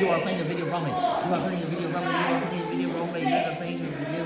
You are playing a video wrongly. You are playing a video wrongly. You are playing a video wrongly. You are playing a video